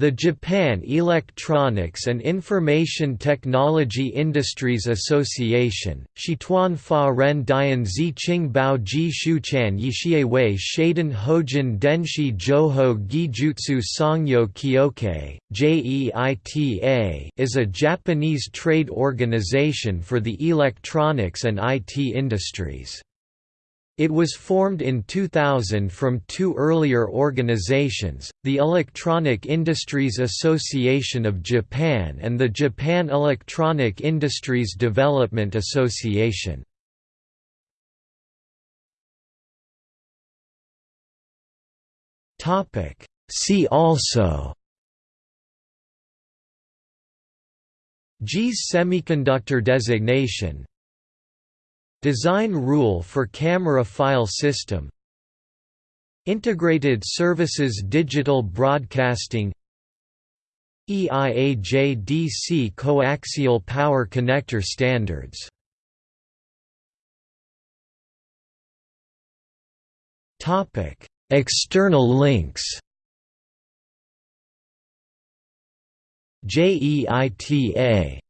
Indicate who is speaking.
Speaker 1: The Japan Electronics and Information Technology Industries Association, Shituan Fa Ren Dian Zi Qing Bao Ji Shuchan Yixie Wei Shadan Hojin Denshi Joho Gijutsu Sangyo Kyokai, JEITA is a Japanese trade organization for the electronics and IT industries. It was formed in 2000 from two earlier organizations, the Electronic Industries Association of Japan and the Japan Electronic Industries Development Association. See also JIS semiconductor designation Design rule for camera file system. Integrated Services Digital Broadcasting. EIA-JDC Coaxial Power Connector Standards. External links. JEITA